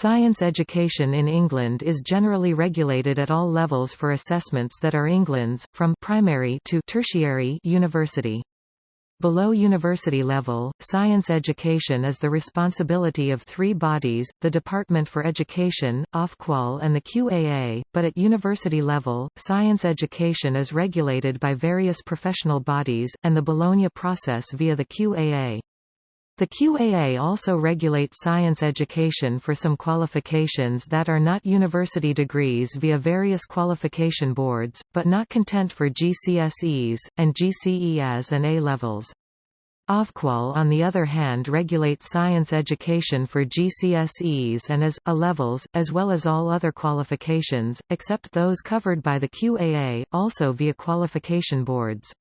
Science education in England is generally regulated at all levels for assessments that are England's, from primary to tertiary university. Below university level, science education is the responsibility of three bodies, the Department for Education, Ofqual and the QAA, but at university level, science education is regulated by various professional bodies, and the Bologna process via the QAA. The QAA also regulates science education for some qualifications that are not university degrees via various qualification boards, but not content for GCSEs, and GCEAs and A-levels. Ofqual on the other hand regulates science education for GCSEs and as, A-levels, as well as all other qualifications, except those covered by the QAA, also via qualification boards.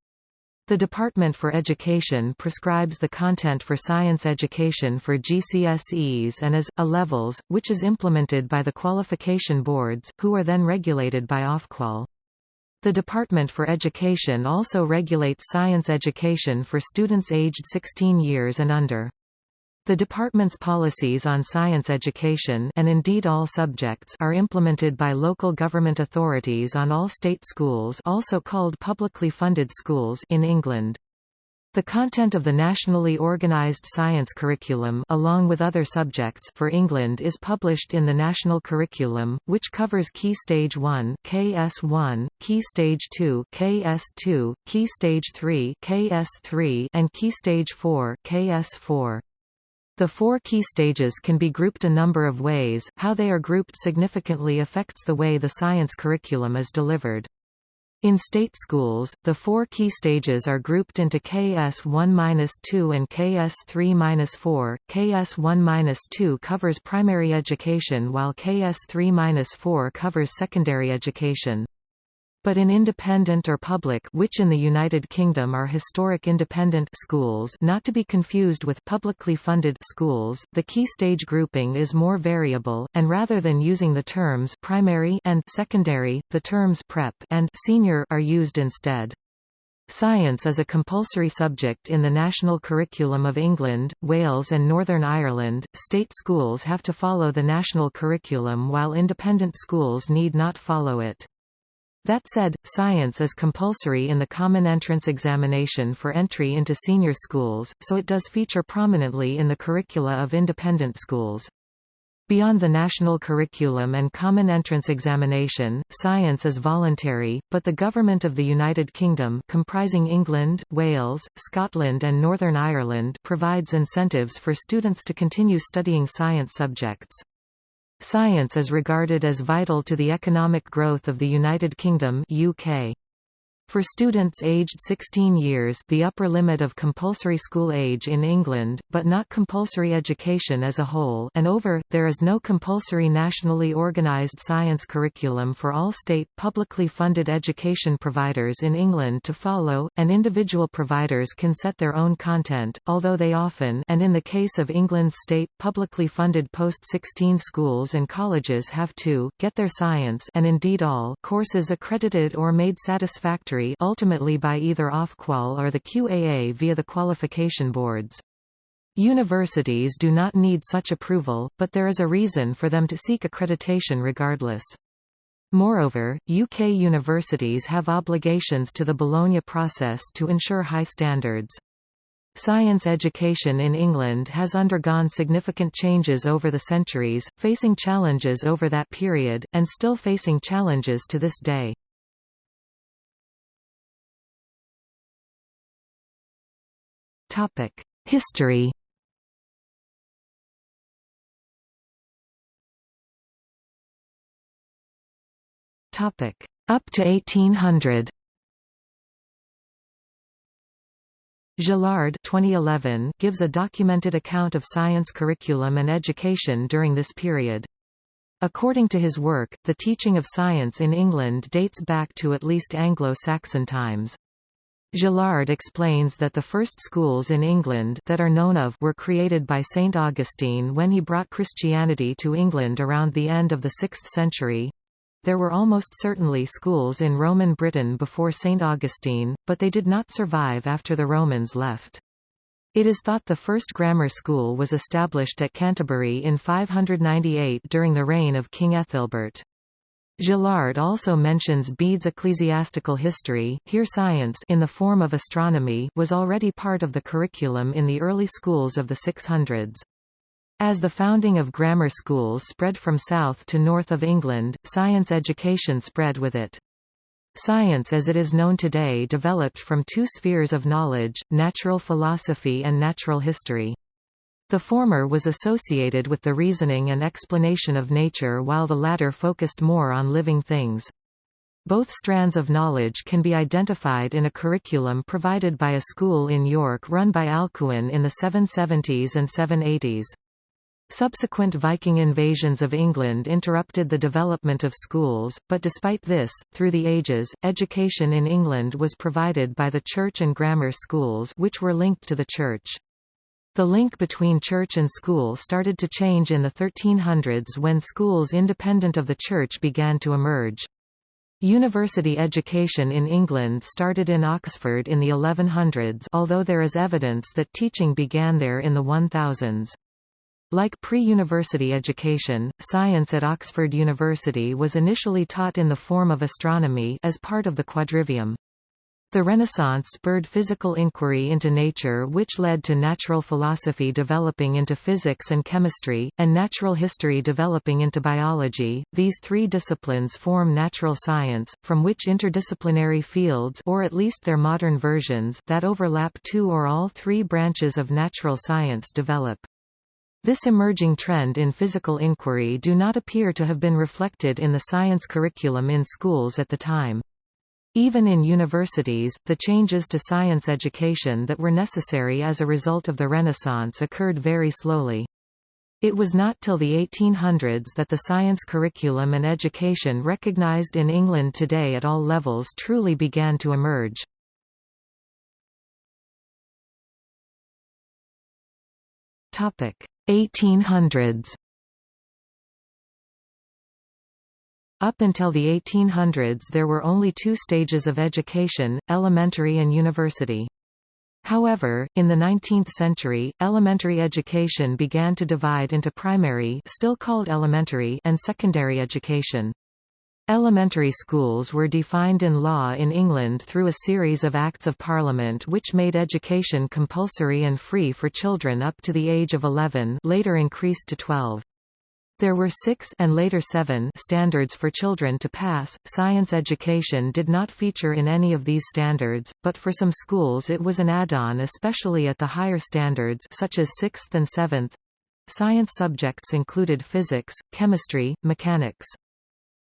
The Department for Education prescribes the content for science education for GCSEs and as, A-levels, which is implemented by the qualification boards, who are then regulated by Ofqual. The Department for Education also regulates science education for students aged 16 years and under. The department's policies on science education and indeed all subjects are implemented by local government authorities on all state schools also called publicly funded schools in England. The content of the nationally organised science curriculum along with other subjects for England is published in the National Curriculum, which covers Key Stage 1 KS1, Key Stage 2 KS2, Key Stage 3 KS3 and Key Stage 4 KS4. The four key stages can be grouped a number of ways, how they are grouped significantly affects the way the science curriculum is delivered. In state schools, the four key stages are grouped into KS1-2 and KS3-4. KS1-2 covers primary education while KS3-4 covers secondary education but in independent or public which in the United Kingdom are historic independent schools not to be confused with publicly funded schools, the key stage grouping is more variable, and rather than using the terms primary and secondary, the terms prep and senior are used instead. Science is a compulsory subject in the national curriculum of England, Wales and Northern Ireland. State schools have to follow the national curriculum while independent schools need not follow it. That said, science is compulsory in the Common Entrance Examination for entry into senior schools, so it does feature prominently in the curricula of independent schools. Beyond the national curriculum and common entrance examination, science is voluntary, but the Government of the United Kingdom comprising England, Wales, Scotland and Northern Ireland provides incentives for students to continue studying science subjects. Science is regarded as vital to the economic growth of the United Kingdom UK. For students aged 16 years the upper limit of compulsory school age in England, but not compulsory education as a whole and over, there is no compulsory nationally organised science curriculum for all state, publicly funded education providers in England to follow, and individual providers can set their own content, although they often and in the case of England's state, publicly funded post-16 schools and colleges have to, get their science and indeed all courses accredited or made satisfactory ultimately by either Ofqual or the QAA via the qualification boards. Universities do not need such approval, but there is a reason for them to seek accreditation regardless. Moreover, UK universities have obligations to the Bologna process to ensure high standards. Science education in England has undergone significant changes over the centuries, facing challenges over that period, and still facing challenges to this day. History Up to 1800 Gillard 2011 gives a documented account of science curriculum and education during this period. According to his work, the teaching of science in England dates back to at least Anglo-Saxon times. Gillard explains that the first schools in England that are known of were created by St. Augustine when he brought Christianity to England around the end of the 6th century. There were almost certainly schools in Roman Britain before St. Augustine, but they did not survive after the Romans left. It is thought the first grammar school was established at Canterbury in 598 during the reign of King Ethelbert. Gillard also mentions Bede's ecclesiastical history here science in the form of astronomy was already part of the curriculum in the early schools of the 600s. As the founding of grammar schools spread from south to north of England, science education spread with it. Science as it is known today developed from two spheres of knowledge, natural philosophy and natural history. The former was associated with the reasoning and explanation of nature while the latter focused more on living things. Both strands of knowledge can be identified in a curriculum provided by a school in York run by Alcuin in the 770s and 780s. Subsequent Viking invasions of England interrupted the development of schools, but despite this, through the ages, education in England was provided by the church and grammar schools which were linked to the church. The link between church and school started to change in the 1300s when schools independent of the church began to emerge. University education in England started in Oxford in the 1100s although there is evidence that teaching began there in the 1000s. Like pre-university education, science at Oxford University was initially taught in the form of astronomy as part of the quadrivium. The Renaissance spurred physical inquiry into nature which led to natural philosophy developing into physics and chemistry, and natural history developing into biology. These three disciplines form natural science, from which interdisciplinary fields or at least their modern versions that overlap two or all three branches of natural science develop. This emerging trend in physical inquiry do not appear to have been reflected in the science curriculum in schools at the time. Even in universities, the changes to science education that were necessary as a result of the Renaissance occurred very slowly. It was not till the 1800s that the science curriculum and education recognized in England today at all levels truly began to emerge. Topic: 1800s Up until the 1800s there were only two stages of education, elementary and university. However, in the 19th century, elementary education began to divide into primary still called elementary and secondary education. Elementary schools were defined in law in England through a series of Acts of Parliament which made education compulsory and free for children up to the age of 11 later increased to 12. There were six and later seven standards for children to pass. Science education did not feature in any of these standards, but for some schools it was an add-on especially at the higher standards such as 6th and 7th. Science subjects included physics, chemistry, mechanics.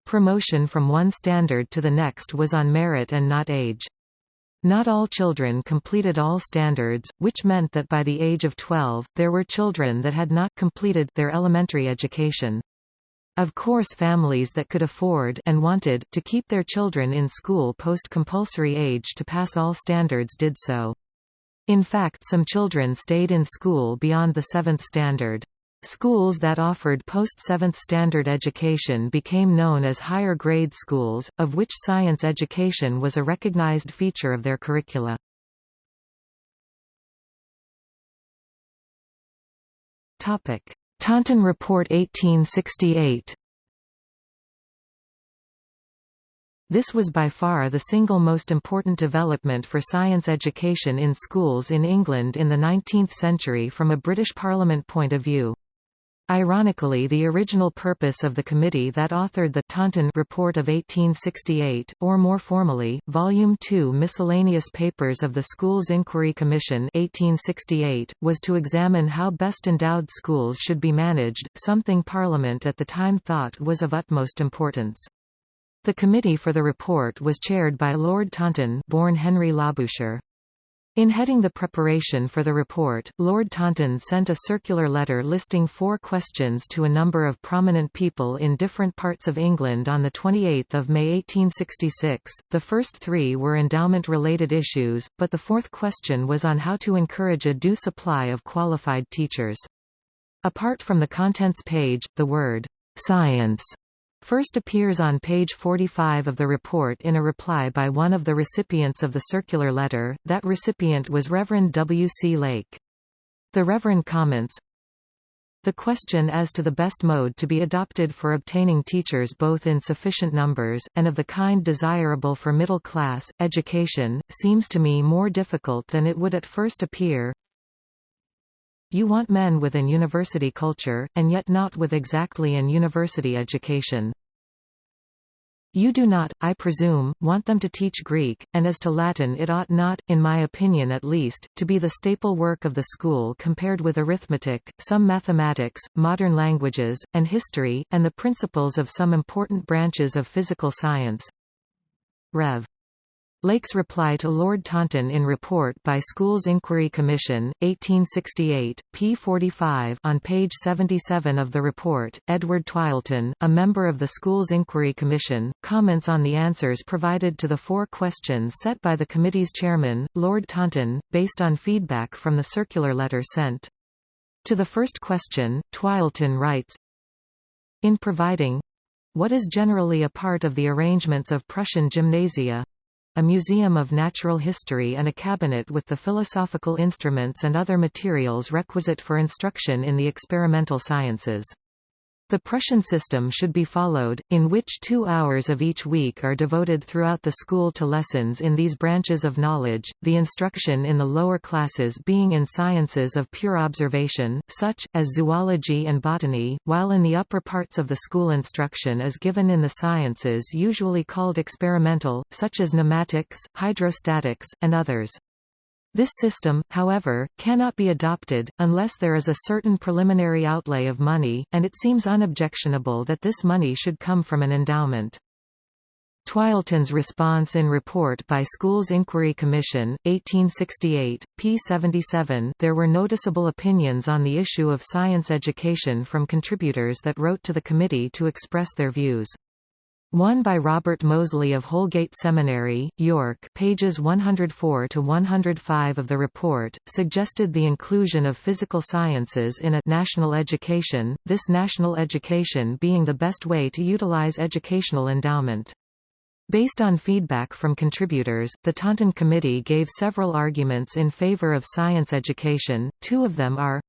Promotion from one standard to the next was on merit and not age. Not all children completed all standards, which meant that by the age of 12, there were children that had not completed their elementary education. Of course families that could afford and wanted to keep their children in school post-compulsory age to pass all standards did so. In fact some children stayed in school beyond the seventh standard. Schools that offered post-7th standard education became known as higher grade schools, of which science education was a recognized feature of their curricula. Taunton Report 1868 This was by far the single most important development for science education in schools in England in the 19th century from a British Parliament point of view. Ironically the original purpose of the committee that authored the Taunton Report of 1868, or more formally, Volume 2 Miscellaneous Papers of the Schools Inquiry Commission 1868, was to examine how best endowed schools should be managed, something Parliament at the time thought was of utmost importance. The committee for the report was chaired by Lord Taunton born Henry Labouchere. In heading the preparation for the report, Lord Taunton sent a circular letter listing four questions to a number of prominent people in different parts of England on 28 May 1866. The first three were endowment-related issues, but the fourth question was on how to encourage a due supply of qualified teachers. Apart from the contents page, the word, science first appears on page 45 of the report in a reply by one of the recipients of the circular letter. That recipient was Reverend W. C. Lake. The Reverend comments, the question as to the best mode to be adopted for obtaining teachers both in sufficient numbers, and of the kind desirable for middle-class, education, seems to me more difficult than it would at first appear. You want men with an university culture, and yet not with exactly an university education. You do not, I presume, want them to teach Greek, and as to Latin it ought not, in my opinion at least, to be the staple work of the school compared with arithmetic, some mathematics, modern languages, and history, and the principles of some important branches of physical science. Rev. Lake's reply to Lord Taunton in Report by Schools Inquiry Commission, 1868, p. 45 on page 77 of the report, Edward Twisleton, a member of the Schools Inquiry Commission, comments on the answers provided to the four questions set by the committee's chairman, Lord Taunton, based on feedback from the circular letter sent. To the first question, Twisleton writes, In providing what is generally a part of the arrangements of Prussian gymnasia, a museum of natural history and a cabinet with the philosophical instruments and other materials requisite for instruction in the experimental sciences. The Prussian system should be followed, in which two hours of each week are devoted throughout the school to lessons in these branches of knowledge, the instruction in the lower classes being in sciences of pure observation, such, as zoology and botany, while in the upper parts of the school instruction is given in the sciences usually called experimental, such as pneumatics, hydrostatics, and others. This system, however, cannot be adopted, unless there is a certain preliminary outlay of money, and it seems unobjectionable that this money should come from an endowment. Twisleton's response in Report by Schools Inquiry Commission, 1868, p. 77 there were noticeable opinions on the issue of science education from contributors that wrote to the committee to express their views. One by Robert Mosley of Holgate Seminary, York pages 104 to 105 of the report, suggested the inclusion of physical sciences in a national education, this national education being the best way to utilize educational endowment. Based on feedback from contributors, the Taunton Committee gave several arguments in favor of science education, two of them are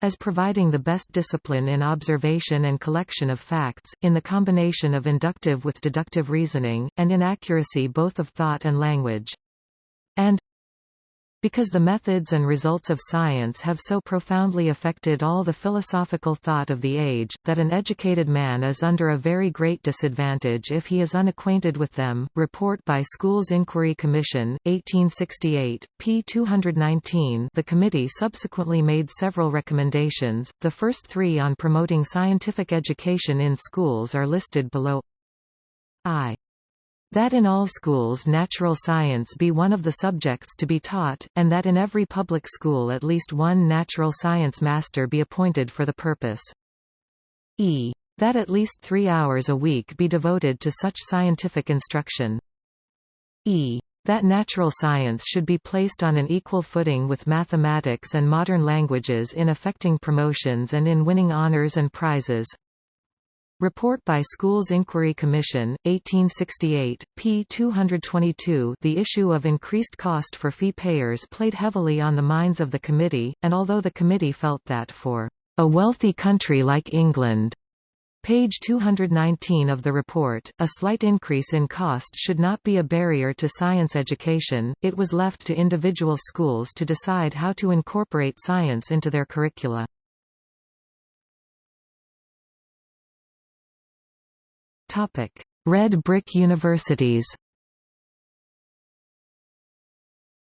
as providing the best discipline in observation and collection of facts, in the combination of inductive with deductive reasoning, and in accuracy both of thought and language. And because the methods and results of science have so profoundly affected all the philosophical thought of the age, that an educated man is under a very great disadvantage if he is unacquainted with them. Report by Schools Inquiry Commission, 1868, p. 219 The committee subsequently made several recommendations, the first three on promoting scientific education in schools are listed below. I that in all schools natural science be one of the subjects to be taught, and that in every public school at least one natural science master be appointed for the purpose. e. That at least three hours a week be devoted to such scientific instruction. e. That natural science should be placed on an equal footing with mathematics and modern languages in effecting promotions and in winning honors and prizes. Report by Schools Inquiry Commission, 1868, p. 222 The issue of increased cost for fee payers played heavily on the minds of the committee, and although the committee felt that for a wealthy country like England, Page 219 of the report, a slight increase in cost should not be a barrier to science education, it was left to individual schools to decide how to incorporate science into their curricula. Topic: Red brick universities.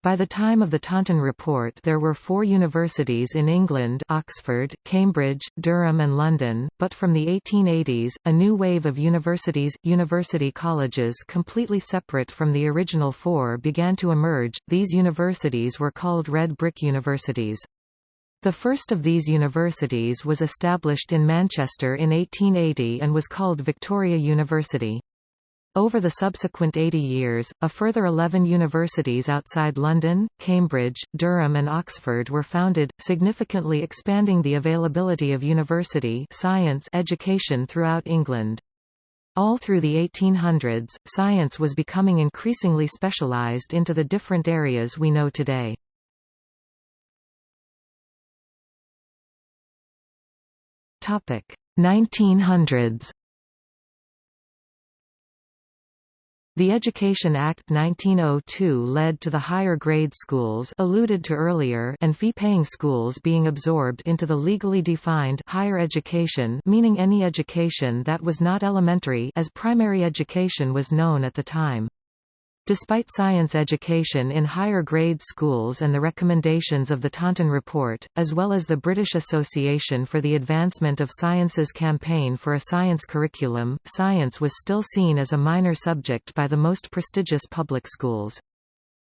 By the time of the Taunton Report there were four universities in England Oxford, Cambridge, Durham and London, but from the 1880s, a new wave of universities, university colleges completely separate from the original four began to emerge, these universities were called red brick universities. The first of these universities was established in Manchester in 1880 and was called Victoria University. Over the subsequent 80 years, a further 11 universities outside London, Cambridge, Durham and Oxford were founded, significantly expanding the availability of university science education throughout England. All through the 1800s, science was becoming increasingly specialized into the different areas we know today. Topic 1900s The Education Act 1902 led to the higher grade schools alluded to earlier and fee-paying schools being absorbed into the legally defined higher education meaning any education that was not elementary as primary education was known at the time. Despite science education in higher grade schools and the recommendations of the Taunton Report, as well as the British Association for the Advancement of Sciences campaign for a science curriculum, science was still seen as a minor subject by the most prestigious public schools.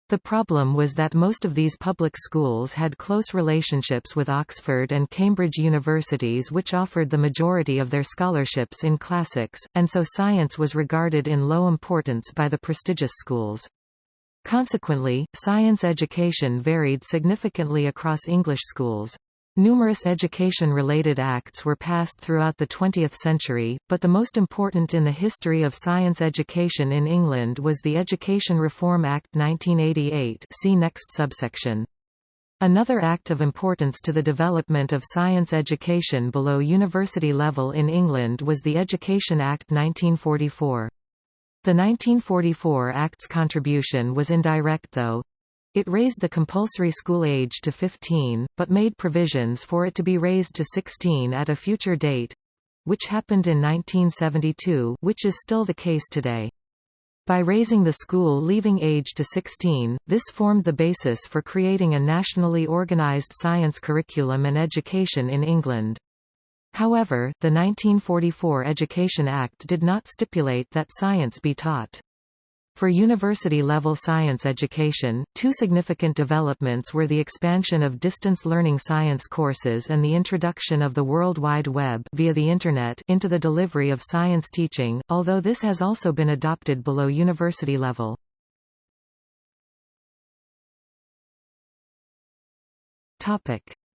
The problem was that most of these public schools had close relationships with Oxford and Cambridge universities which offered the majority of their scholarships in classics, and so science was regarded in low importance by the prestigious schools. Consequently, science education varied significantly across English schools. Numerous education-related acts were passed throughout the 20th century, but the most important in the history of science education in England was the Education Reform Act 1988 see next subsection. Another act of importance to the development of science education below university level in England was the Education Act 1944. The 1944 Act's contribution was indirect though, it raised the compulsory school age to 15, but made provisions for it to be raised to 16 at a future date which happened in 1972 which is still the case today. By raising the school leaving age to 16, this formed the basis for creating a nationally organised science curriculum and education in England. However, the 1944 Education Act did not stipulate that science be taught. For university-level science education, two significant developments were the expansion of distance learning science courses and the introduction of the World Wide Web via the Internet into the delivery of science teaching, although this has also been adopted below university level.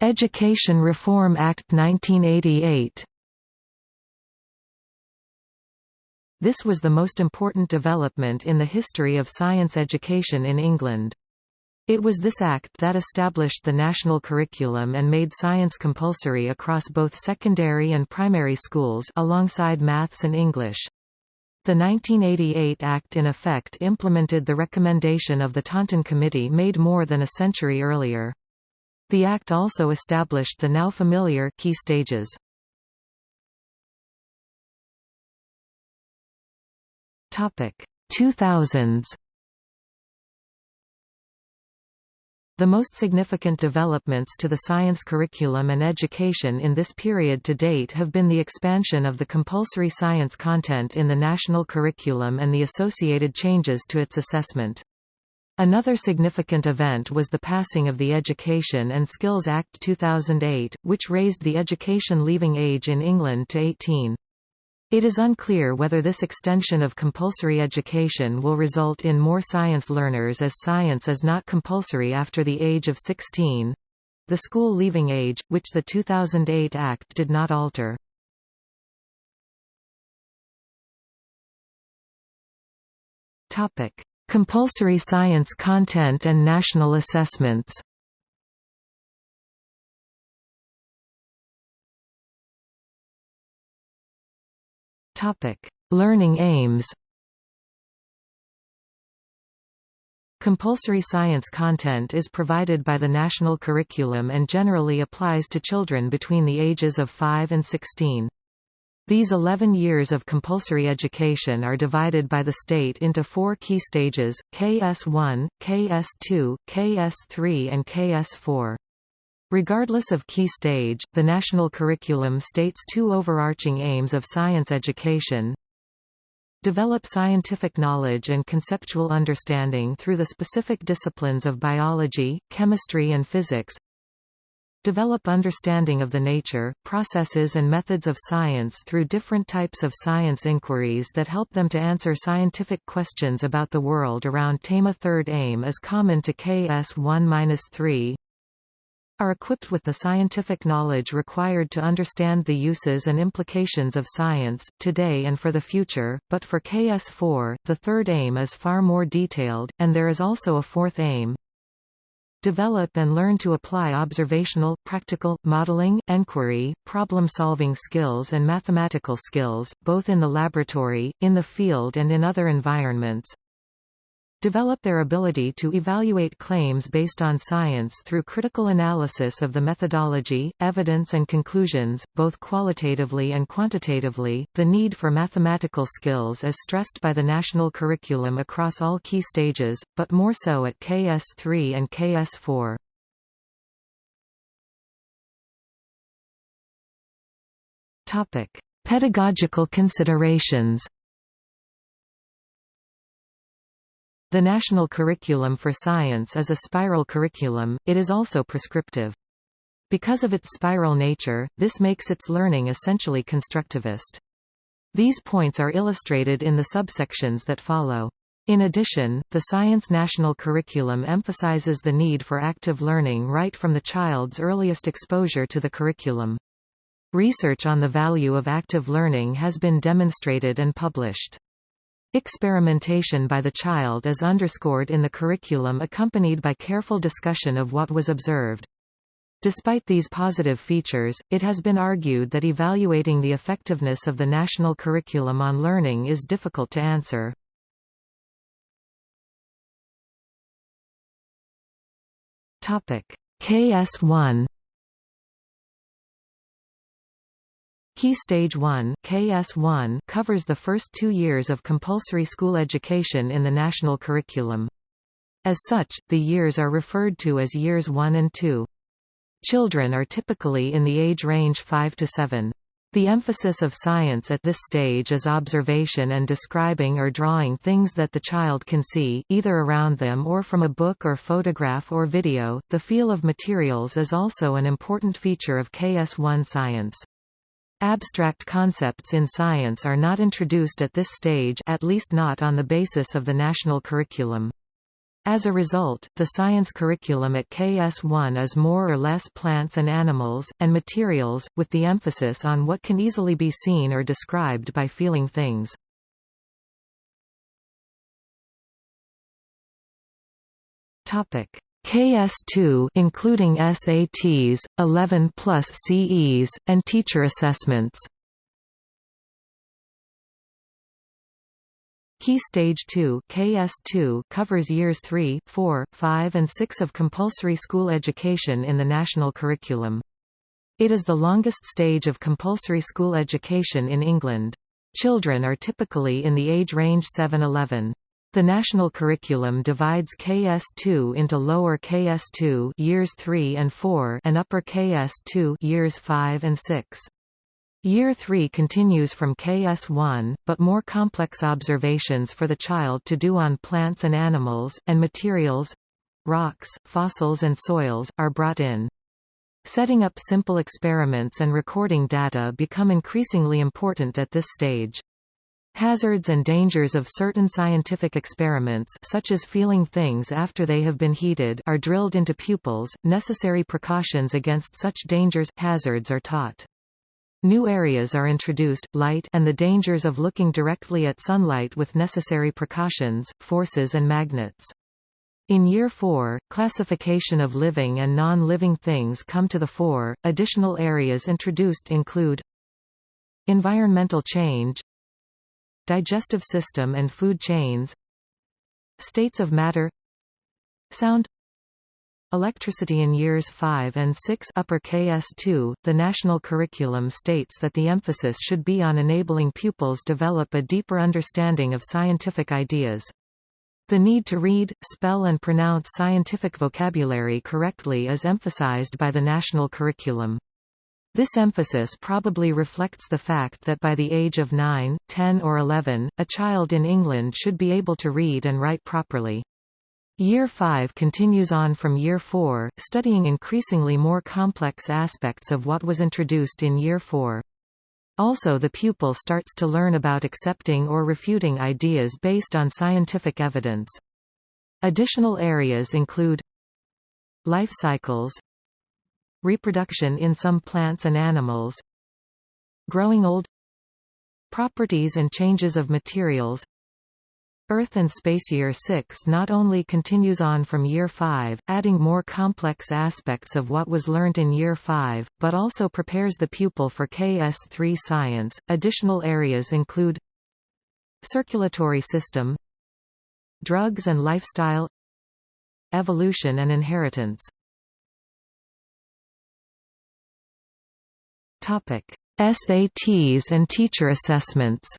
Education Reform Act 1988 This was the most important development in the history of science education in England. It was this act that established the national curriculum and made science compulsory across both secondary and primary schools alongside maths and English. The 1988 Act in effect implemented the recommendation of the Taunton Committee made more than a century earlier. The Act also established the now familiar key stages. Topic 2000s The most significant developments to the science curriculum and education in this period to date have been the expansion of the compulsory science content in the national curriculum and the associated changes to its assessment. Another significant event was the passing of the Education and Skills Act 2008, which raised the education leaving age in England to 18. It is unclear whether this extension of compulsory education will result in more science learners as science is not compulsory after the age of 16 the school leaving age, which the 2008 Act did not alter. Compulsory science content and national assessments Learning aims. Compulsory science content is provided by the national curriculum and generally applies to children between the ages of 5 and 16. These 11 years of compulsory education are divided by the state into four key stages, KS1, KS2, KS3 and KS4. Regardless of key stage, the national curriculum states two overarching aims of science education. Develop scientific knowledge and conceptual understanding through the specific disciplines of biology, chemistry and physics. Develop understanding of the nature, processes and methods of science through different types of science inquiries that help them to answer scientific questions about the world around TAMA third aim is common to KS 1-3 are equipped with the scientific knowledge required to understand the uses and implications of science, today and for the future, but for KS4, the third aim is far more detailed, and there is also a fourth aim. develop and learn to apply observational, practical, modeling, enquiry, problem-solving skills and mathematical skills, both in the laboratory, in the field and in other environments, develop their ability to evaluate claims based on science through critical analysis of the methodology, evidence and conclusions, both qualitatively and quantitatively. The need for mathematical skills is stressed by the national curriculum across all key stages, but more so at KS3 and KS4. Topic: Pedagogical considerations The National Curriculum for Science is a spiral curriculum, it is also prescriptive. Because of its spiral nature, this makes its learning essentially constructivist. These points are illustrated in the subsections that follow. In addition, the Science National Curriculum emphasizes the need for active learning right from the child's earliest exposure to the curriculum. Research on the value of active learning has been demonstrated and published. Experimentation by the child is underscored in the curriculum accompanied by careful discussion of what was observed. Despite these positive features, it has been argued that evaluating the effectiveness of the national curriculum on learning is difficult to answer. KS1 Key Stage 1 KS1 covers the first two years of compulsory school education in the national curriculum. As such, the years are referred to as Years 1 and 2. Children are typically in the age range 5 to 7. The emphasis of science at this stage is observation and describing or drawing things that the child can see, either around them or from a book or photograph or video. The feel of materials is also an important feature of KS1 science. Abstract concepts in science are not introduced at this stage at least not on the basis of the national curriculum. As a result, the science curriculum at KS1 is more or less plants and animals, and materials, with the emphasis on what can easily be seen or described by feeling things. KS2 including SATs, 11 plus CEs, and teacher assessments. Key Stage 2 KS2 covers years 3, 4, 5 and 6 of compulsory school education in the national curriculum. It is the longest stage of compulsory school education in England. Children are typically in the age range 7–11. The national curriculum divides KS2 into lower KS2 years 3 and 4 and upper KS2 years 5 and 6. Year 3 continues from KS1, but more complex observations for the child to do on plants and animals, and materials—rocks, fossils and soils, are brought in. Setting up simple experiments and recording data become increasingly important at this stage. Hazards and dangers of certain scientific experiments such as feeling things after they have been heated are drilled into pupils, necessary precautions against such dangers hazards are taught. New areas are introduced, light and the dangers of looking directly at sunlight with necessary precautions, forces and magnets. In Year 4, classification of living and non-living things come to the fore. Additional areas introduced include environmental change, digestive system and food chains states of matter sound Electricity in years 5 and 6 upper KS2, the national curriculum states that the emphasis should be on enabling pupils develop a deeper understanding of scientific ideas. The need to read, spell and pronounce scientific vocabulary correctly is emphasized by the national curriculum. This emphasis probably reflects the fact that by the age of 9, 10 or 11, a child in England should be able to read and write properly. Year 5 continues on from Year 4, studying increasingly more complex aspects of what was introduced in Year 4. Also the pupil starts to learn about accepting or refuting ideas based on scientific evidence. Additional areas include life cycles, reproduction in some plants and animals growing old properties and changes of materials Earth and Space Year 6 not only continues on from Year 5, adding more complex aspects of what was learnt in Year 5, but also prepares the pupil for KS3 science. Additional areas include circulatory system, drugs and lifestyle, evolution and inheritance. SATs and teacher assessments.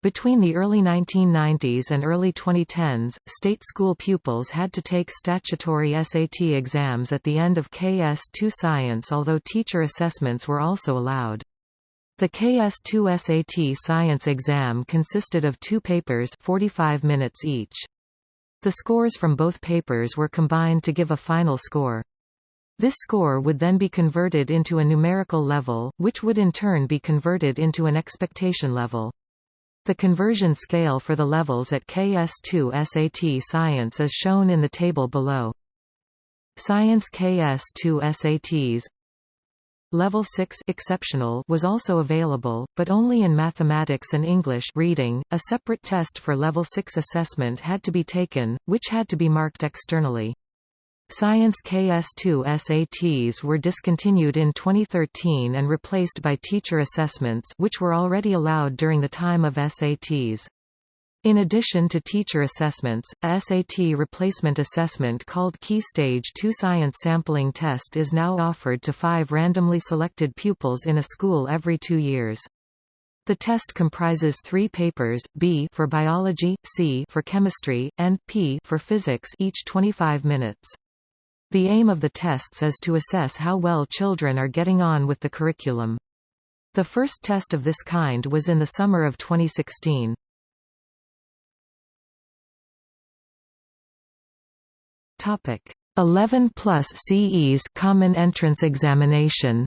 Between the early 1990s and early 2010s, state school pupils had to take statutory SAT exams at the end of KS2 Science although teacher assessments were also allowed. The KS2 SAT Science exam consisted of two papers 45 minutes each. The scores from both papers were combined to give a final score. This score would then be converted into a numerical level, which would in turn be converted into an expectation level. The conversion scale for the levels at KS2 SAT Science is shown in the table below. Science KS2 SATs Level 6 exceptional was also available, but only in mathematics and English reading. A separate test for level 6 assessment had to be taken, which had to be marked externally. Science KS2 SATs were discontinued in 2013 and replaced by teacher assessments which were already allowed during the time of SATs. In addition to teacher assessments, a SAT replacement assessment called Key Stage 2 Science Sampling Test is now offered to five randomly selected pupils in a school every two years. The test comprises three papers, B for biology, C for chemistry, and P for physics each 25 minutes. The aim of the tests is to assess how well children are getting on with the curriculum. The first test of this kind was in the summer of 2016. Topic 11 plus CEs Common Entrance Examination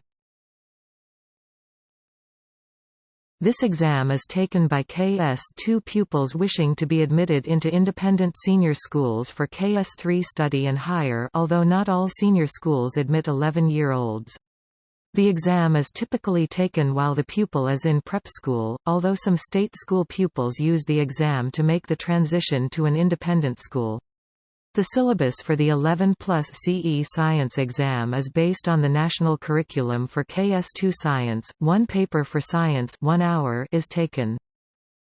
This exam is taken by KS2 pupils wishing to be admitted into independent senior schools for KS3 study and higher although not all senior schools admit 11-year-olds. The exam is typically taken while the pupil is in prep school, although some state school pupils use the exam to make the transition to an independent school. The syllabus for the 11 plus CE Science exam is based on the national curriculum for KS2 Science. One paper for Science 1 hour is taken.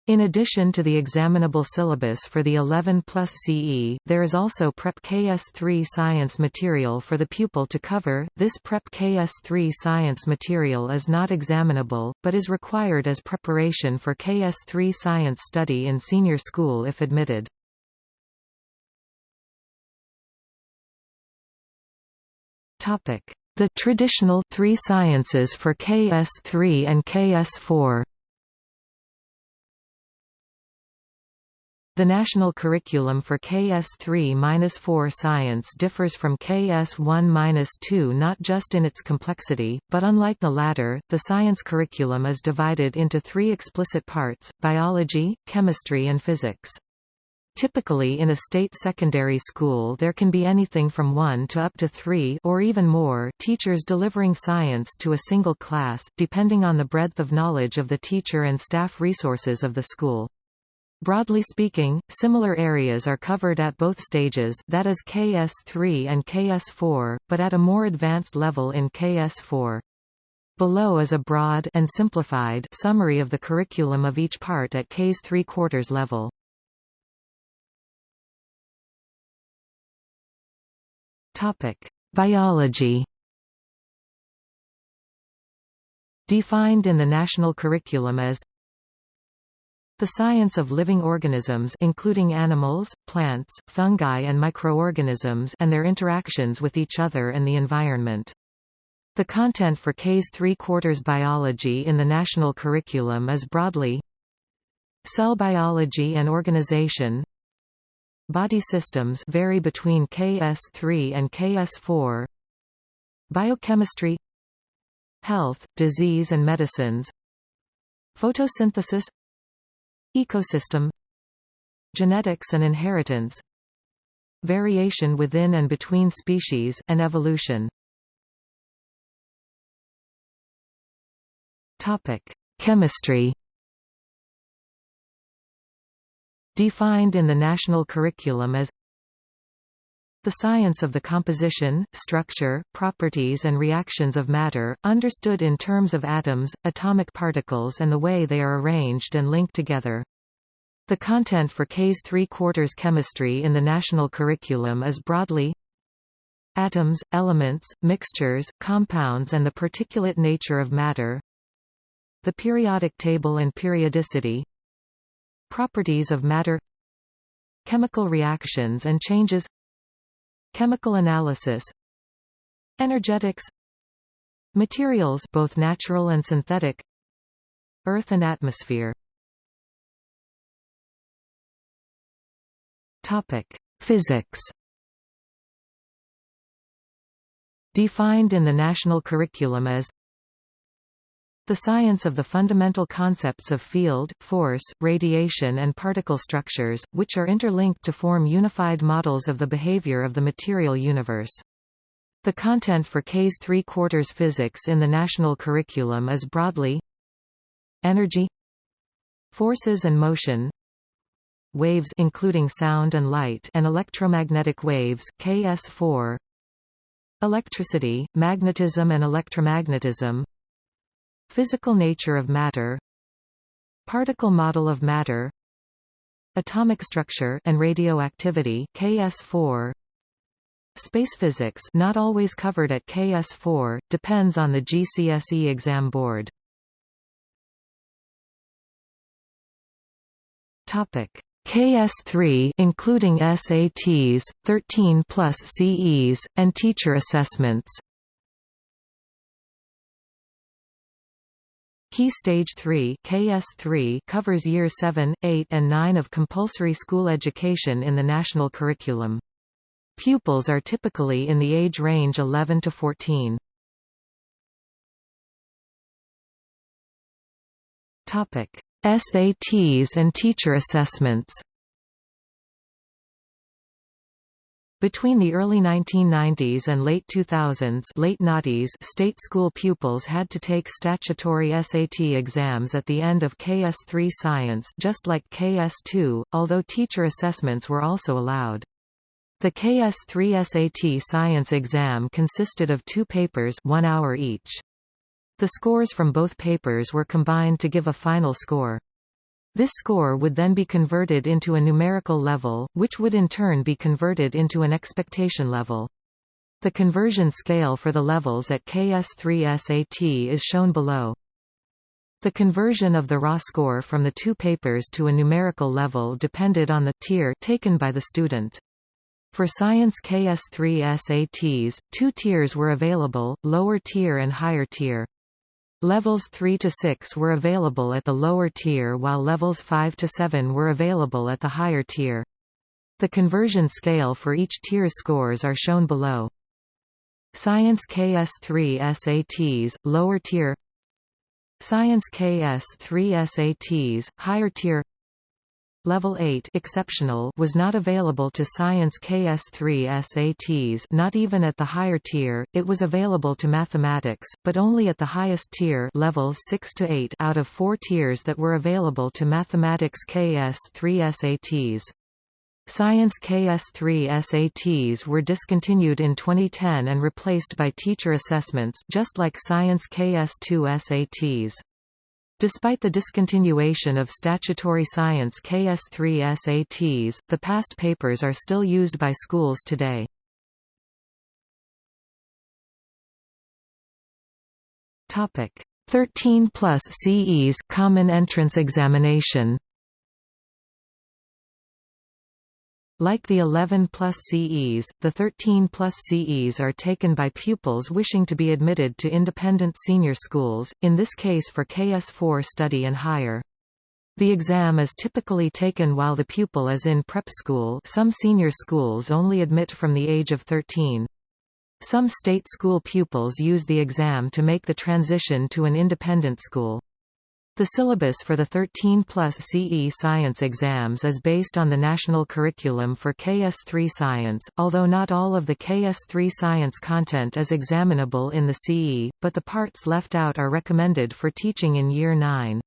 In addition to the examinable syllabus for the 11 plus CE, there is also Prep KS3 science material for the pupil to cover. This Prep KS3 science material is not examinable, but is required as preparation for KS3 science study in senior school if admitted. The traditional three sciences for KS3 and KS4 The national curriculum for KS3-4 science differs from KS1-2 not just in its complexity, but unlike the latter, the science curriculum is divided into three explicit parts, biology, chemistry and physics. Typically in a state secondary school there can be anything from one to up to three or even more teachers delivering science to a single class, depending on the breadth of knowledge of the teacher and staff resources of the school. Broadly speaking, similar areas are covered at both stages that is KS3 and KS4, but at a more advanced level in KS4. Below is a broad and simplified summary of the curriculum of each part at Ks 3 quarters level. Topic: Biology. Defined in the national curriculum as the science of living organisms including animals, plants, fungi and microorganisms and their interactions with each other and the environment. The content for Ks 3 quarters biology in the national curriculum is broadly Cell biology and organization Body systems vary between KS3 and KS4 Biochemistry Health, disease and medicines. Photosynthesis Ecosystem. Genetics and inheritance. Variation within and between species, and evolution. Topic: Chemistry Defined in the national curriculum as the science of the composition, structure, properties and reactions of matter, understood in terms of atoms, atomic particles and the way they are arranged and linked together. The content for K's three-quarters chemistry in the national curriculum is broadly atoms, elements, mixtures, compounds and the particulate nature of matter the periodic table and periodicity properties of matter chemical reactions and changes Chemical analysis Energetics Materials both natural and synthetic Earth and atmosphere. Topic: Physics. Defined in the national curriculum as the science of the fundamental concepts of field, force, radiation and particle structures, which are interlinked to form unified models of the behavior of the material universe. The content for K's three-quarters physics in the national curriculum is broadly energy forces and motion waves including sound and light and electromagnetic waves KS4 electricity magnetism and electromagnetism Physical nature of matter Particle model of matter Atomic structure and radioactivity KS4 Space physics not always covered at KS4, depends on the GCSE exam board. Topic. KS3 including SATs, 13 plus CEs, and teacher assessments Key Stage 3 KS3 covers year 7, 8 and 9 of compulsory school education in the national curriculum. Pupils are typically in the age range 11 to 14. Topic: SATs and teacher assessments Between the early 1990s and late 2000s late noughties, state school pupils had to take statutory SAT exams at the end of KS3 science just like KS2, although teacher assessments were also allowed. The KS3 SAT science exam consisted of two papers one hour each. The scores from both papers were combined to give a final score. This score would then be converted into a numerical level, which would in turn be converted into an expectation level. The conversion scale for the levels at KS3 SAT is shown below. The conversion of the raw score from the two papers to a numerical level depended on the tier taken by the student. For Science KS3 SATs, two tiers were available, lower tier and higher tier. Levels 3 to 6 were available at the lower tier while levels 5 to 7 were available at the higher tier. The conversion scale for each tier's scores are shown below. Science KS3 SATs, lower tier Science KS3 SATs, higher tier Level 8 exceptional was not available to Science KS3 SATs not even at the higher tier, it was available to mathematics, but only at the highest tier levels 6 to 8 out of four tiers that were available to mathematics KS3 SATs. Science KS3 SATs were discontinued in 2010 and replaced by teacher assessments just like Science KS2 SATs. Despite the discontinuation of statutory science KS3 SATs, the past papers are still used by schools today. Topic 13 plus CEs Common Entrance Examination Like the 11 plus CEs, the 13 plus CEs are taken by pupils wishing to be admitted to independent senior schools, in this case for KS4 study and higher. The exam is typically taken while the pupil is in prep school some senior schools only admit from the age of 13. Some state school pupils use the exam to make the transition to an independent school. The syllabus for the 13 plus CE science exams is based on the national curriculum for KS3 science, although not all of the KS3 science content is examinable in the CE, but the parts left out are recommended for teaching in Year 9.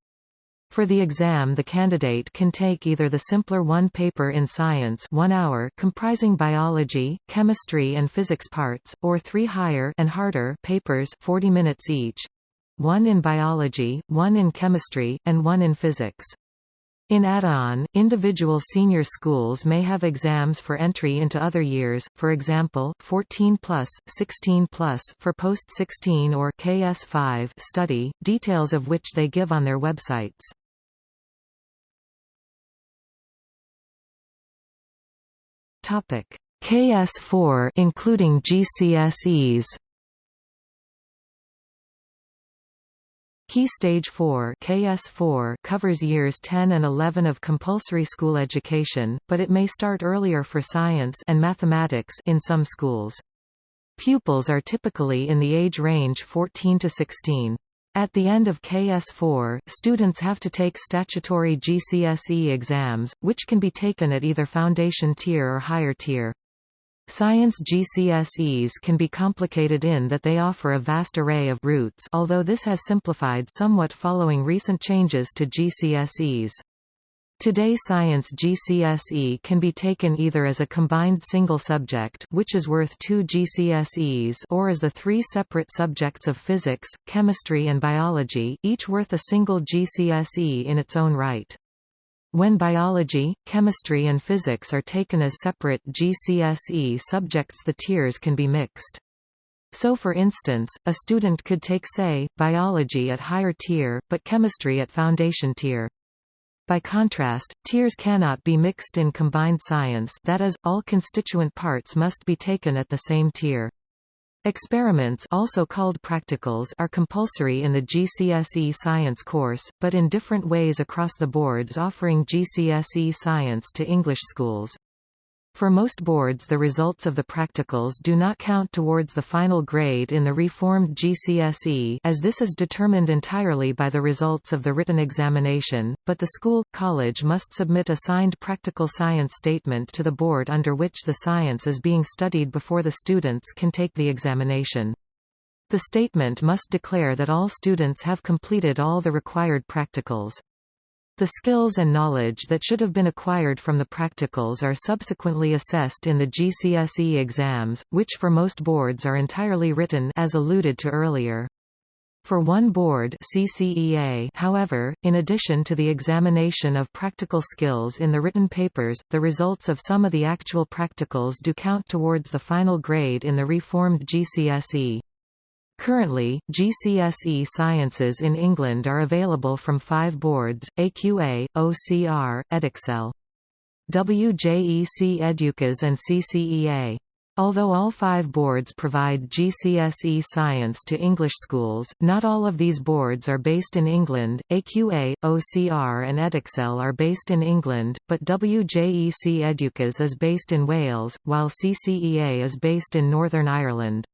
For the exam the candidate can take either the simpler one paper in science 1 hour comprising biology, chemistry and physics parts, or three higher and harder papers 40 minutes each, one in biology, one in chemistry, and one in physics. In add-on, individual senior schools may have exams for entry into other years, for example 14 plus, 16 plus for post-16 or KS5 study, details of which they give on their websites. Topic: KS4 including GCSEs. Key Stage 4 KS4 covers years 10 and 11 of compulsory school education, but it may start earlier for science and mathematics in some schools. Pupils are typically in the age range 14 to 16. At the end of KS4, students have to take statutory GCSE exams, which can be taken at either foundation tier or higher tier. Science GCSEs can be complicated in that they offer a vast array of routes although this has simplified somewhat following recent changes to GCSEs. Today Science GCSE can be taken either as a combined single subject which is worth two GCSEs or as the three separate subjects of physics, chemistry and biology, each worth a single GCSE in its own right. When biology, chemistry and physics are taken as separate GCSE subjects the tiers can be mixed. So for instance, a student could take say, biology at higher tier, but chemistry at foundation tier. By contrast, tiers cannot be mixed in combined science that is, all constituent parts must be taken at the same tier. Experiments also called practicals are compulsory in the GCSE science course, but in different ways across the boards offering GCSE science to English schools. For most boards the results of the practicals do not count towards the final grade in the reformed GCSE as this is determined entirely by the results of the written examination, but the school, college must submit a signed practical science statement to the board under which the science is being studied before the students can take the examination. The statement must declare that all students have completed all the required practicals. The skills and knowledge that should have been acquired from the practicals are subsequently assessed in the GCSE exams, which for most boards are entirely written as alluded to earlier. For one board CCEA, however, in addition to the examination of practical skills in the written papers, the results of some of the actual practicals do count towards the final grade in the reformed GCSE. Currently, GCSE sciences in England are available from five boards, AQA, OCR, Edexcel. WJEC Eduqas and CCEA. Although all five boards provide GCSE science to English schools, not all of these boards are based in England. AQA, OCR and Edexcel are based in England, but WJEC Eduqas is based in Wales, while CCEA is based in Northern Ireland.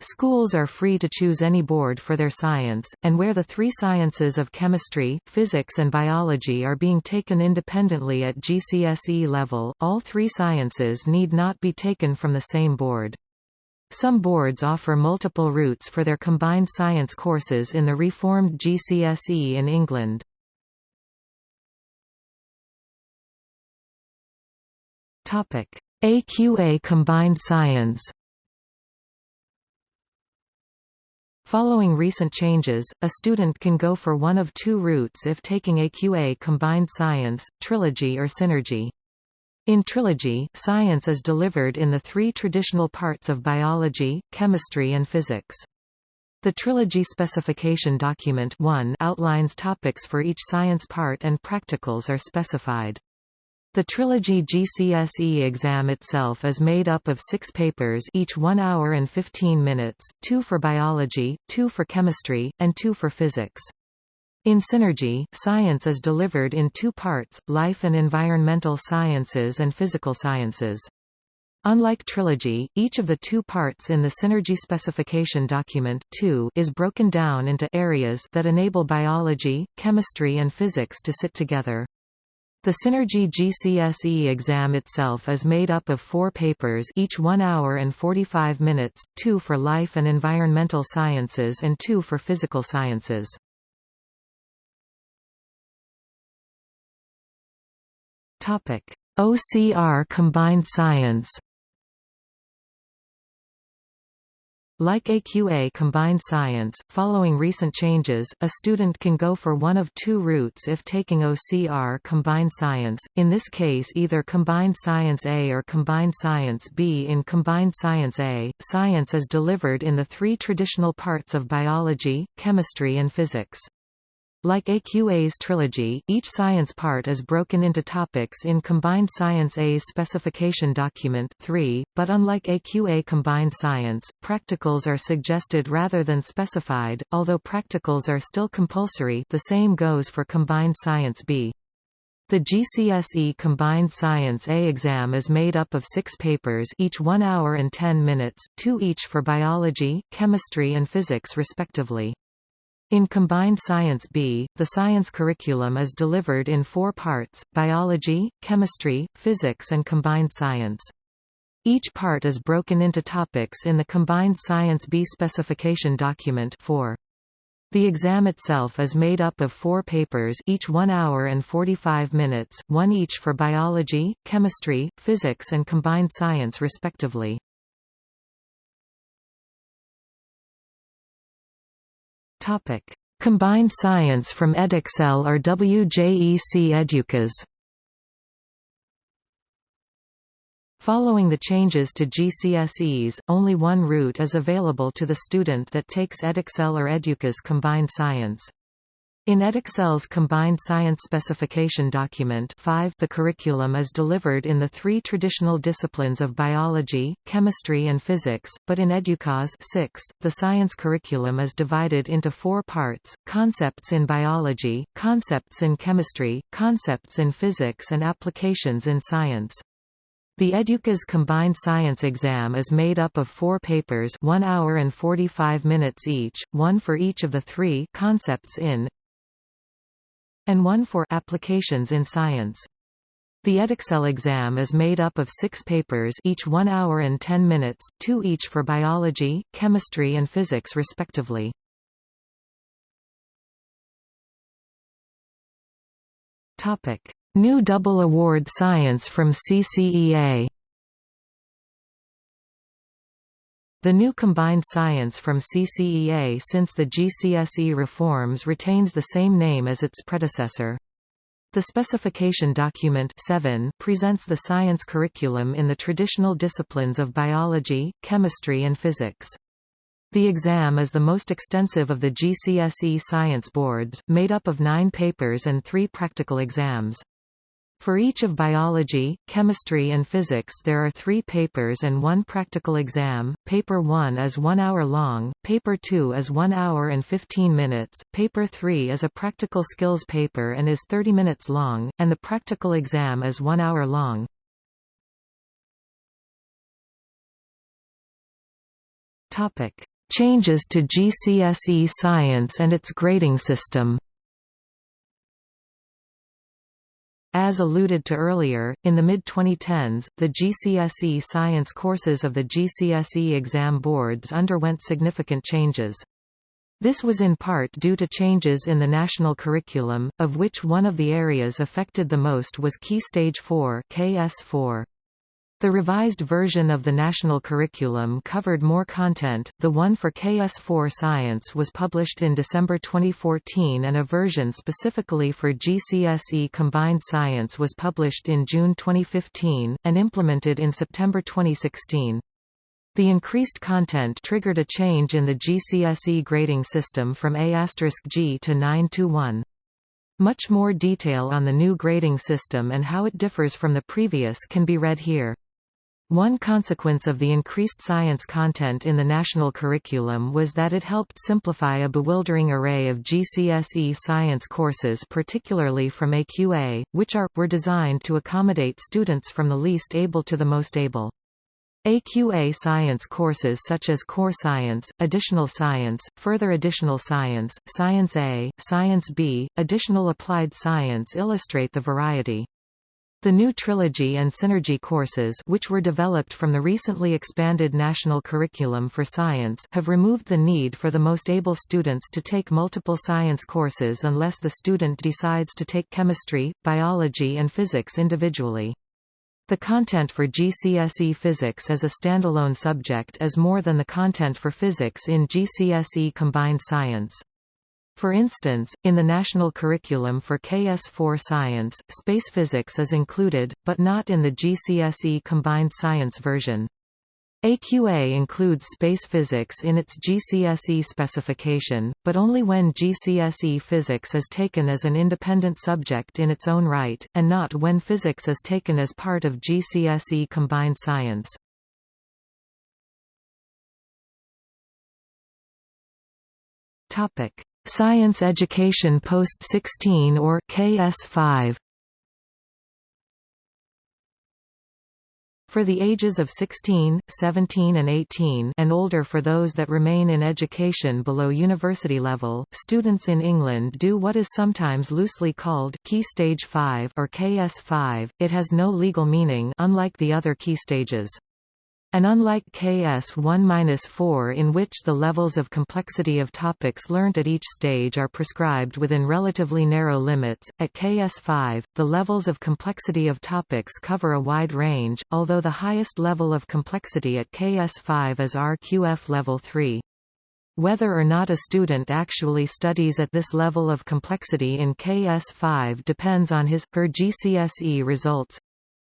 Schools are free to choose any board for their science, and where the three sciences of chemistry, physics and biology are being taken independently at GCSE level, all three sciences need not be taken from the same board. Some boards offer multiple routes for their combined science courses in the reformed GCSE in England. AQA Combined Science Following recent changes, a student can go for one of two routes if taking AQA Combined Science, Trilogy or Synergy. In Trilogy, science is delivered in the three traditional parts of biology, chemistry and physics. The Trilogy Specification Document 1 outlines topics for each science part and practicals are specified. The Trilogy GCSE exam itself is made up of six papers each 1 hour and 15 minutes, two for biology, two for chemistry, and two for physics. In Synergy, science is delivered in two parts, life and environmental sciences and physical sciences. Unlike Trilogy, each of the two parts in the Synergy Specification Document 2 is broken down into areas that enable biology, chemistry and physics to sit together. The Synergy GCSE exam itself is made up of four papers each 1 hour and 45 minutes, two for life and environmental sciences and two for physical sciences. OCR Combined Science Like AQA Combined Science, following recent changes, a student can go for one of two routes if taking OCR Combined Science, in this case either Combined Science A or Combined Science B. In Combined Science A, science is delivered in the three traditional parts of biology, chemistry and physics. Like AQA's trilogy, each science part is broken into topics in Combined Science A's specification document 3, but unlike AQA Combined Science, practicals are suggested rather than specified, although practicals are still compulsory the same goes for Combined Science B. The GCSE Combined Science A exam is made up of six papers each 1 hour and 10 minutes, two each for biology, chemistry and physics respectively. In Combined Science B, the science curriculum is delivered in four parts, biology, chemistry, physics and combined science. Each part is broken into topics in the Combined Science B specification document 4. The exam itself is made up of four papers each 1 hour and 45 minutes, one each for biology, chemistry, physics and combined science respectively. Topic: Combined Science from Edexcel or WJEC Eduqas. Following the changes to GCSEs, only one route is available to the student that takes Edexcel or Eduqas Combined Science. In Edexcel's Combined Science Specification Document 5 the curriculum is delivered in the three traditional disciplines of biology, chemistry and physics, but in Eduqas 6, the science curriculum is divided into four parts, concepts in biology, concepts in chemistry, concepts in physics and applications in science. The Eduqas Combined Science exam is made up of four papers 1 hour and 45 minutes each, one for each of the three concepts in and one for applications in science. The Edexcel exam is made up of six papers each 1 hour and 10 minutes, two each for biology, chemistry and physics respectively. New double award science from CCEA The new combined science from CCEA since the GCSE reforms retains the same name as its predecessor. The specification document 7 presents the science curriculum in the traditional disciplines of biology, chemistry and physics. The exam is the most extensive of the GCSE science boards, made up of nine papers and three practical exams. For each of biology, chemistry and physics there are three papers and one practical exam. Paper 1 is 1 hour long, Paper 2 is 1 hour and 15 minutes, Paper 3 is a practical skills paper and is 30 minutes long, and the practical exam is 1 hour long. Changes to GCSE science and its grading system. As alluded to earlier, in the mid-2010s, the GCSE science courses of the GCSE exam boards underwent significant changes. This was in part due to changes in the national curriculum, of which one of the areas affected the most was Key Stage 4 KS4. The revised version of the national curriculum covered more content. The one for KS4 Science was published in December 2014 and a version specifically for GCSE Combined Science was published in June 2015 and implemented in September 2016. The increased content triggered a change in the GCSE grading system from A*G to 9 to 1. Much more detail on the new grading system and how it differs from the previous can be read here. One consequence of the increased science content in the national curriculum was that it helped simplify a bewildering array of GCSE science courses particularly from AQA, which are, were designed to accommodate students from the least able to the most able. AQA science courses such as Core Science, Additional Science, Further Additional Science, Science A, Science B, Additional Applied Science illustrate the variety. The new Trilogy and Synergy courses which were developed from the recently expanded National Curriculum for Science have removed the need for the most able students to take multiple science courses unless the student decides to take chemistry, biology and physics individually. The content for GCSE Physics as a standalone subject is more than the content for physics in GCSE Combined Science. For instance, in the national curriculum for KS4 Science, space physics is included, but not in the GCSE Combined Science version. AQA includes space physics in its GCSE specification, but only when GCSE physics is taken as an independent subject in its own right, and not when physics is taken as part of GCSE Combined Science. Topic: Science Education Post-16 or KS5 For the ages of 16, 17 and 18 and older for those that remain in education below university level, students in England do what is sometimes loosely called Key Stage 5 or KS5. It has no legal meaning unlike the other key stages. And unlike KS1-4 in which the levels of complexity of topics learnt at each stage are prescribed within relatively narrow limits, at KS5, the levels of complexity of topics cover a wide range, although the highest level of complexity at KS5 is RQF level 3. Whether or not a student actually studies at this level of complexity in KS5 depends on his, her GCSE results,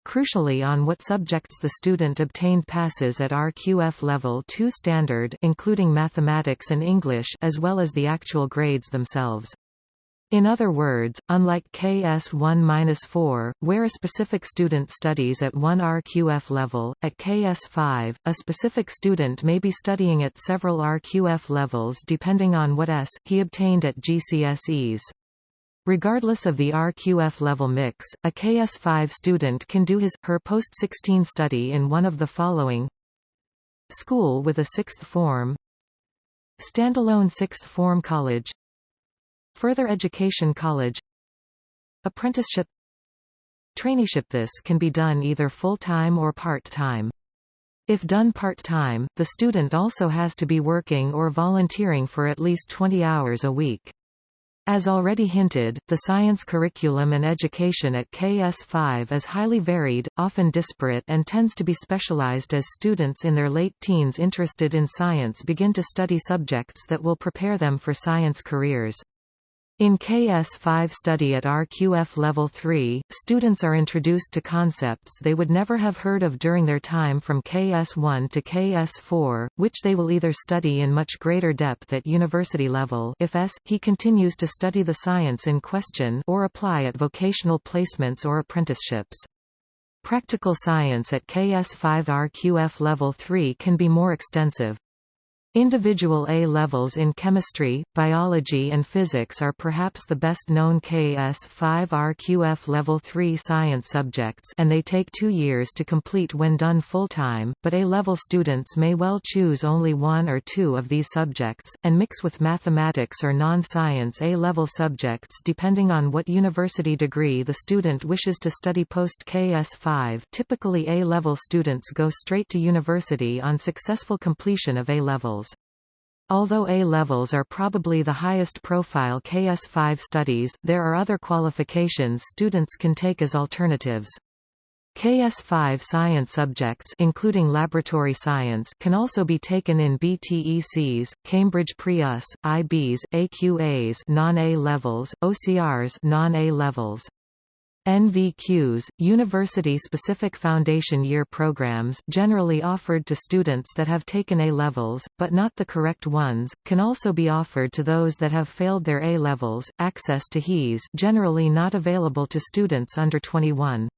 Crucially on what subjects the student obtained passes at RQF Level 2 standard including mathematics and English as well as the actual grades themselves. In other words, unlike KS1-4, where a specific student studies at one RQF level, at KS5, a specific student may be studying at several RQF levels depending on what S, he obtained at GCSEs. Regardless of the RQF level mix, a KS5 student can do his, her post-16 study in one of the following. School with a sixth form. Standalone sixth form college. Further education college. Apprenticeship. Traineeship. This can be done either full-time or part-time. If done part-time, the student also has to be working or volunteering for at least 20 hours a week. As already hinted, the science curriculum and education at KS5 is highly varied, often disparate and tends to be specialized as students in their late teens interested in science begin to study subjects that will prepare them for science careers. In KS5 study at RQF Level 3, students are introduced to concepts they would never have heard of during their time from KS1 to KS4, which they will either study in much greater depth at university level if S, he continues to study the science in question or apply at vocational placements or apprenticeships. Practical science at KS5 RQF Level 3 can be more extensive. Individual A-levels in chemistry, biology and physics are perhaps the best-known KS5 RQF Level 3 science subjects and they take two years to complete when done full-time, but A-level students may well choose only one or two of these subjects, and mix with mathematics or non-science A-level subjects depending on what university degree the student wishes to study post-KS5 typically A-level students go straight to university on successful completion of A-levels. Although A-levels are probably the highest profile KS5 studies, there are other qualifications students can take as alternatives. KS5 science subjects including laboratory science can also be taken in BTECs, Cambridge Pre-US, IBs, AQAs non-A levels, OCRs non-A levels. NVQs, university-specific foundation year programs generally offered to students that have taken A-levels, but not the correct ones, can also be offered to those that have failed their A-levels. Access to HEs generally not available to students under 21.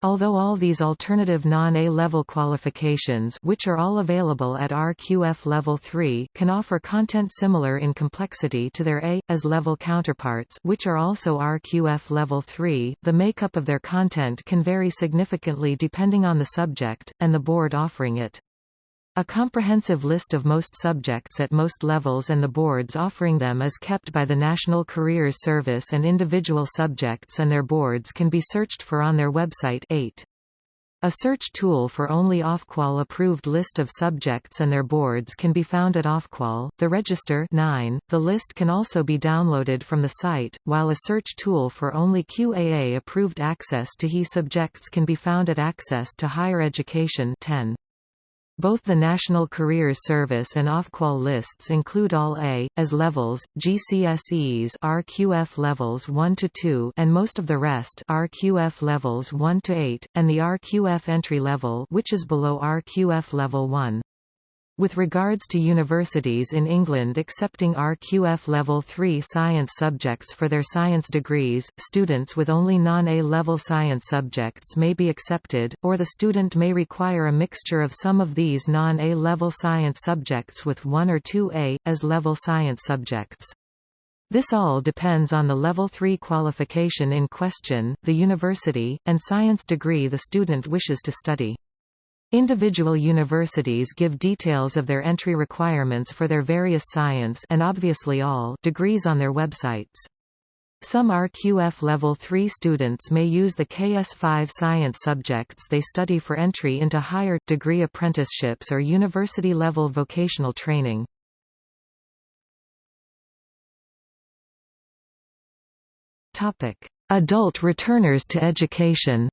Although all these alternative non-A-level qualifications which are all available at RQF Level 3 can offer content similar in complexity to their A, as level counterparts which are also RQF Level 3, the makeup of their content can vary significantly depending on the subject, and the board offering it. A comprehensive list of most subjects at most levels and the boards offering them is kept by the National Careers Service and individual subjects and their boards can be searched for on their website 8. A search tool for only Ofqual approved list of subjects and their boards can be found at Ofqual. The register 9. The list can also be downloaded from the site, while a search tool for only QAA approved access to HE subjects can be found at Access to Higher Education 10. Both the National Careers Service and Ofqual lists include all A, as levels, GCSEs RQF levels 1 to 2 and most of the rest RQF levels 1 to 8, and the RQF entry level which is below RQF level 1. With regards to universities in England accepting RQF Level 3 science subjects for their science degrees, students with only non-A-level science subjects may be accepted, or the student may require a mixture of some of these non-A-level science subjects with one or two A, as level science subjects. This all depends on the Level 3 qualification in question, the university, and science degree the student wishes to study. Individual universities give details of their entry requirements for their various science and obviously all degrees on their websites. Some RQF Level 3 students may use the KS5 science subjects they study for entry into higher, degree apprenticeships or university-level vocational training. Adult returners to education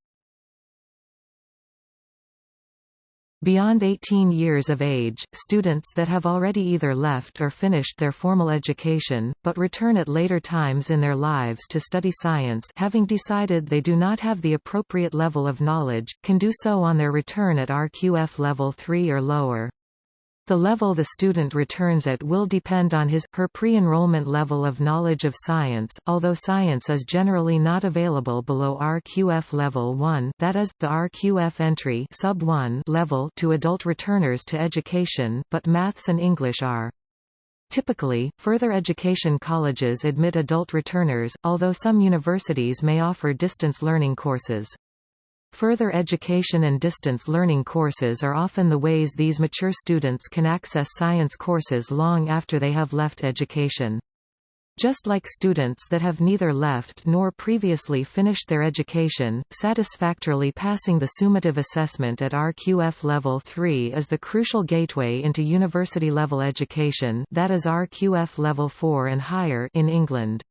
Beyond 18 years of age, students that have already either left or finished their formal education, but return at later times in their lives to study science having decided they do not have the appropriate level of knowledge, can do so on their return at RQF level 3 or lower. The level the student returns at will depend on his, her pre-enrollment level of knowledge of science, although science is generally not available below RQF level 1 that is, the RQF entry sub 1 level to adult returners to education, but maths and English are. Typically, further education colleges admit adult returners, although some universities may offer distance learning courses. Further education and distance learning courses are often the ways these mature students can access science courses long after they have left education. Just like students that have neither left nor previously finished their education, satisfactorily passing the summative assessment at RQF Level 3 is the crucial gateway into university-level education that is RQF Level 4 and higher in England.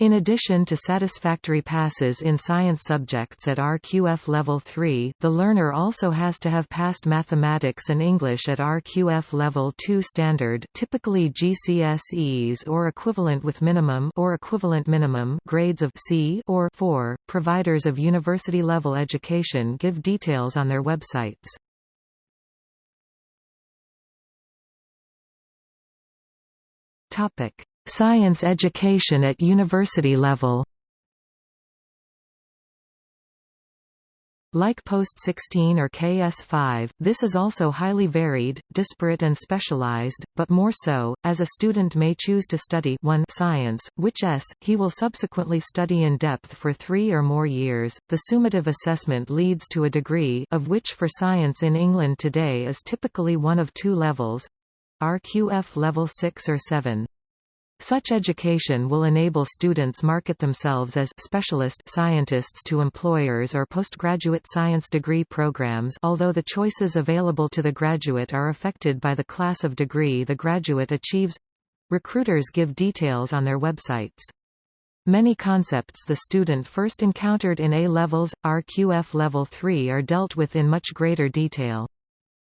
In addition to satisfactory passes in science subjects at RQF Level 3, the learner also has to have passed mathematics and English at RQF Level 2 standard typically GCSEs or equivalent with minimum or equivalent minimum grades of C or 4. Providers of university-level education give details on their websites. Topic: Science education at university level Like Post-16 or KS5, this is also highly varied, disparate and specialized, but more so, as a student may choose to study 1 science, which s, he will subsequently study in depth for three or more years. The summative assessment leads to a degree of which for science in England today is typically one of two levels RQF level 6 or 7. Such education will enable students market themselves as specialist scientists to employers or postgraduate science degree programs although the choices available to the graduate are affected by the class of degree the graduate achieves. Recruiters give details on their websites. Many concepts the student first encountered in A-levels, RQF Level 3 are dealt with in much greater detail.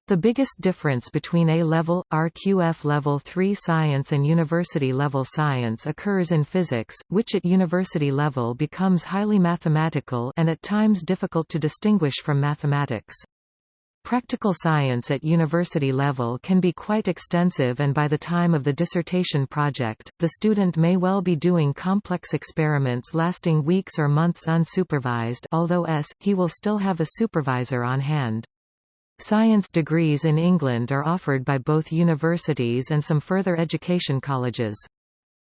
The biggest difference between A-level, RQF level 3 science and university level science occurs in physics, which at university level becomes highly mathematical and at times difficult to distinguish from mathematics. Practical science at university level can be quite extensive and by the time of the dissertation project, the student may well be doing complex experiments lasting weeks or months unsupervised although s, he will still have a supervisor on hand. Science degrees in England are offered by both universities and some further education colleges.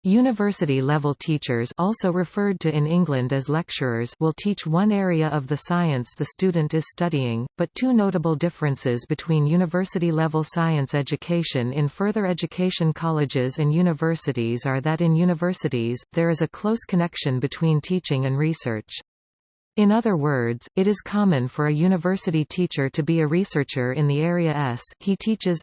University-level teachers also referred to in England as lecturers will teach one area of the science the student is studying, but two notable differences between university-level science education in further education colleges and universities are that in universities, there is a close connection between teaching and research. In other words, it is common for a university teacher to be a researcher in the area S he teaches,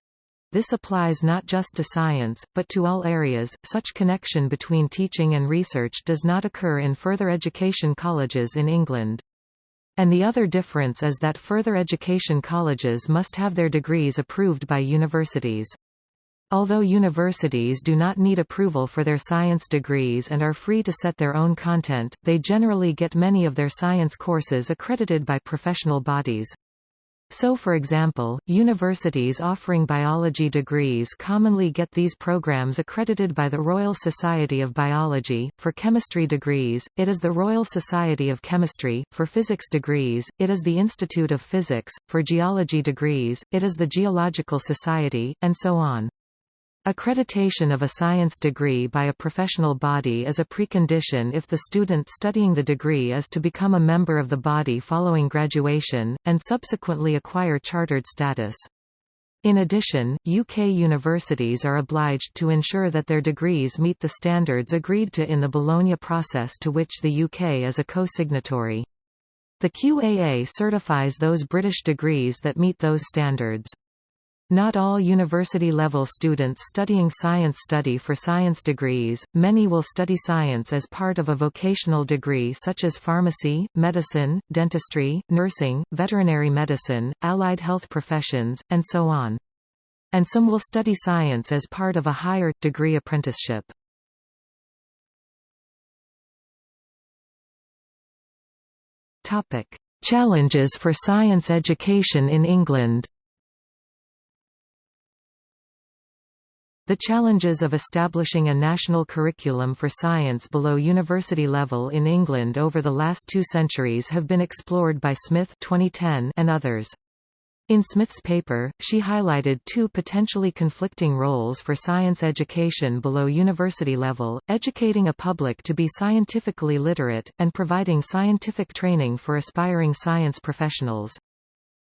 this applies not just to science, but to all areas. Such connection between teaching and research does not occur in further education colleges in England. And the other difference is that further education colleges must have their degrees approved by universities. Although universities do not need approval for their science degrees and are free to set their own content, they generally get many of their science courses accredited by professional bodies. So for example, universities offering biology degrees commonly get these programs accredited by the Royal Society of Biology, for chemistry degrees, it is the Royal Society of Chemistry, for physics degrees, it is the Institute of Physics, for geology degrees, it is the Geological Society, and so on. Accreditation of a science degree by a professional body is a precondition if the student studying the degree is to become a member of the body following graduation, and subsequently acquire chartered status. In addition, UK universities are obliged to ensure that their degrees meet the standards agreed to in the Bologna process to which the UK is a co-signatory. The QAA certifies those British degrees that meet those standards. Not all university-level students studying science study for science degrees, many will study science as part of a vocational degree such as pharmacy, medicine, dentistry, nursing, veterinary medicine, allied health professions, and so on. And some will study science as part of a higher, degree apprenticeship. Challenges for science education in England The challenges of establishing a national curriculum for science below university level in England over the last two centuries have been explored by Smith 2010 and others. In Smith's paper, she highlighted two potentially conflicting roles for science education below university level, educating a public to be scientifically literate, and providing scientific training for aspiring science professionals.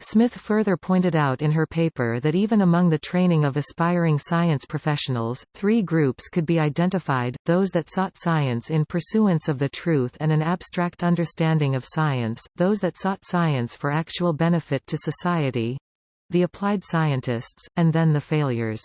Smith further pointed out in her paper that even among the training of aspiring science professionals, three groups could be identified, those that sought science in pursuance of the truth and an abstract understanding of science, those that sought science for actual benefit to society—the applied scientists, and then the failures.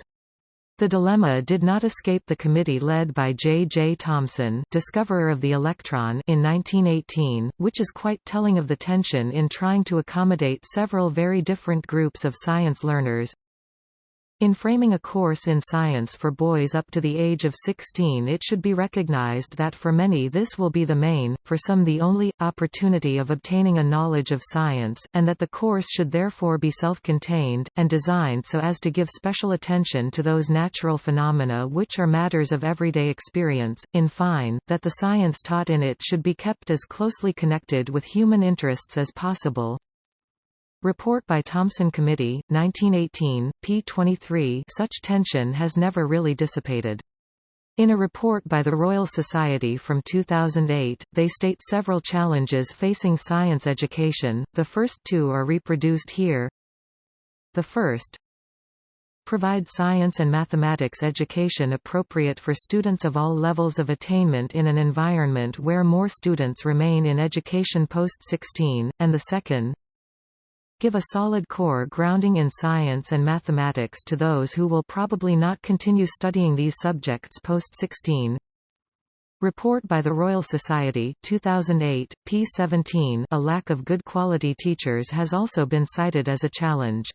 The dilemma did not escape the committee led by J. J. Thomson discoverer of the electron in 1918, which is quite telling of the tension in trying to accommodate several very different groups of science learners, in framing a course in science for boys up to the age of 16 it should be recognized that for many this will be the main, for some the only, opportunity of obtaining a knowledge of science, and that the course should therefore be self-contained, and designed so as to give special attention to those natural phenomena which are matters of everyday experience, in fine, that the science taught in it should be kept as closely connected with human interests as possible. Report by Thomson Committee, 1918, p. 23 Such tension has never really dissipated. In a report by the Royal Society from 2008, they state several challenges facing science education, the first two are reproduced here. The first, provide science and mathematics education appropriate for students of all levels of attainment in an environment where more students remain in education post-16, and the second, give a solid core grounding in science and mathematics to those who will probably not continue studying these subjects post-16. Report by the Royal Society 2008, p. 17 A lack of good quality teachers has also been cited as a challenge.